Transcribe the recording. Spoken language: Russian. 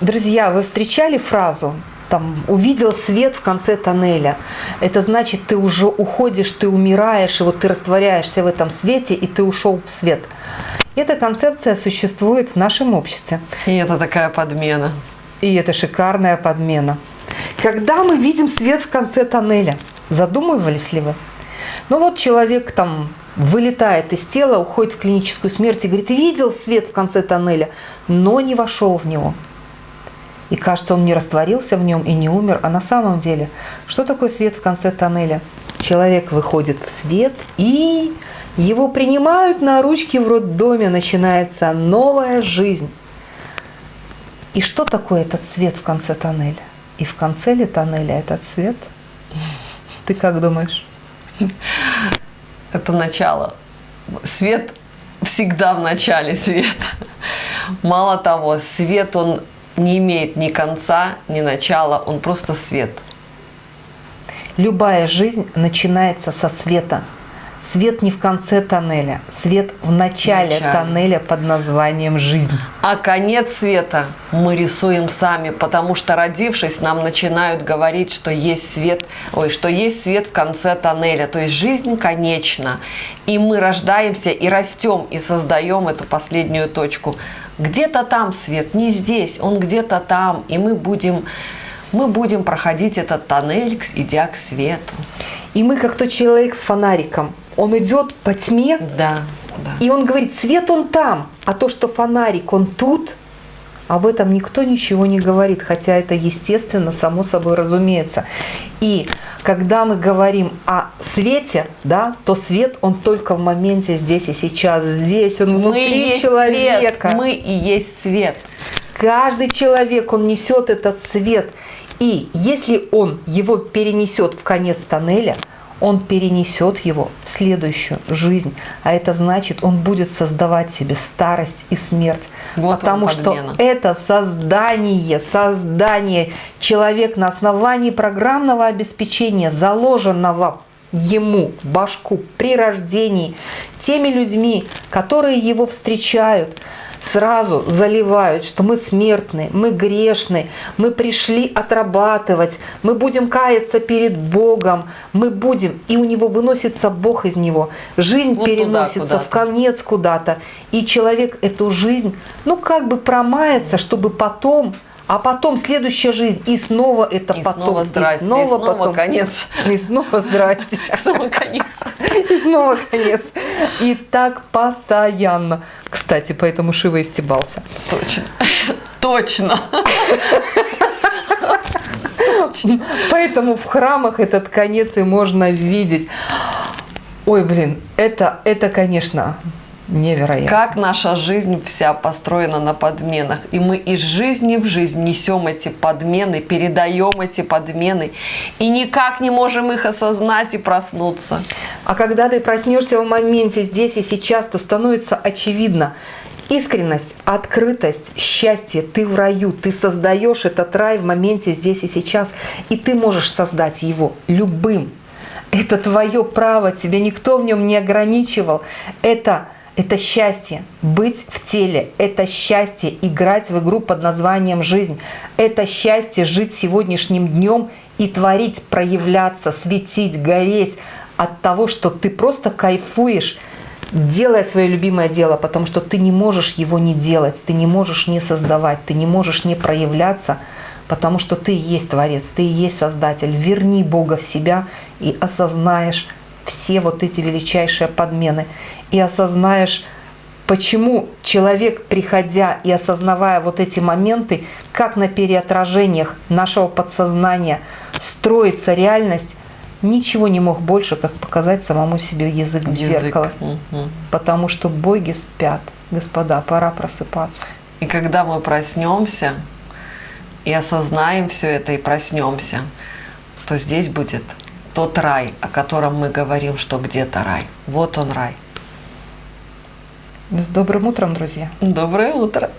Друзья, вы встречали фразу там, увидел свет в конце тоннеля. Это значит, ты уже уходишь, ты умираешь, и вот ты растворяешься в этом свете, и ты ушел в свет. Эта концепция существует в нашем обществе. И это такая подмена. И это шикарная подмена. Когда мы видим свет в конце тоннеля, задумывались ли вы? Ну вот человек там вылетает из тела, уходит в клиническую смерть и говорит, видел свет в конце тоннеля, но не вошел в него. И кажется, он не растворился в нем и не умер. А на самом деле, что такое свет в конце тоннеля? Человек выходит в свет и его принимают на ручки в роддоме. Начинается новая жизнь. И что такое этот свет в конце тоннеля? И в конце ли тоннеля этот свет? Ты как думаешь? Это начало. Свет всегда в начале света. Мало того, свет, он не имеет ни конца, ни начала, он просто свет. Любая жизнь начинается со света. Свет не в конце тоннеля, свет в начале, начале тоннеля под названием «Жизнь». А конец света мы рисуем сами, потому что, родившись, нам начинают говорить, что есть свет, ой, что есть свет в конце тоннеля. То есть жизнь конечна, и мы рождаемся и растем, и создаем эту последнюю точку. Где-то там свет, не здесь, он где-то там, и мы будем, мы будем проходить этот тоннель, идя к свету. И мы как тот человек с фонариком. Он идет по тьме, да, да. и он говорит, свет он там, а то, что фонарик, он тут, об этом никто ничего не говорит, хотя это естественно, само собой разумеется. И когда мы говорим о свете, да, то свет, он только в моменте здесь и сейчас. Здесь он внутри мы человека. Свет. Мы и есть свет. Каждый человек, он несет этот свет. И если он его перенесет в конец тоннеля, он перенесет его в следующую жизнь. А это значит, он будет создавать себе старость и смерть. Вот потому что это создание, создание человек на основании программного обеспечения, заложенного ему в башку при рождении, теми людьми, которые его встречают, сразу заливают, что мы смертны, мы грешны, мы пришли отрабатывать, мы будем каяться перед Богом, мы будем, и у него выносится Бог из него, жизнь вот переносится туда, в конец куда-то, и человек эту жизнь, ну как бы промается, чтобы потом а потом следующая жизнь, и снова это и потом, снова здрасте, и снова, и снова потом. конец. И снова здрасте. Снова конец. И снова конец. И так постоянно. Кстати, поэтому Шива и стебался. Точно. Точно. Поэтому в храмах этот конец и можно видеть. Ой, блин, это, это, конечно, Невероятно. Как наша жизнь вся построена на подменах. И мы из жизни в жизнь несем эти подмены, передаем эти подмены. И никак не можем их осознать и проснуться. А когда ты проснешься в моменте здесь и сейчас, то становится очевидно, Искренность, открытость, счастье, ты в раю, ты создаешь этот рай в моменте здесь и сейчас, и ты можешь создать его любым. Это твое право, тебя никто в нем не ограничивал. Это это счастье быть в теле, это счастье играть в игру под названием «Жизнь», это счастье жить сегодняшним днем и творить, проявляться, светить, гореть от того, что ты просто кайфуешь, делая свое любимое дело, потому что ты не можешь его не делать, ты не можешь не создавать, ты не можешь не проявляться, потому что ты и есть Творец, ты и есть Создатель. Верни Бога в себя и осознаешь все вот эти величайшие подмены и осознаешь, почему человек, приходя и осознавая вот эти моменты, как на переотражениях нашего подсознания строится реальность, ничего не мог больше, как показать самому себе язык в язык. зеркало. Угу. Потому что боги спят. Господа, пора просыпаться. И когда мы проснемся и осознаем все это и проснемся, то здесь будет тот рай, о котором мы говорим, что где-то рай. Вот он рай. С добрым утром, друзья. Доброе утро.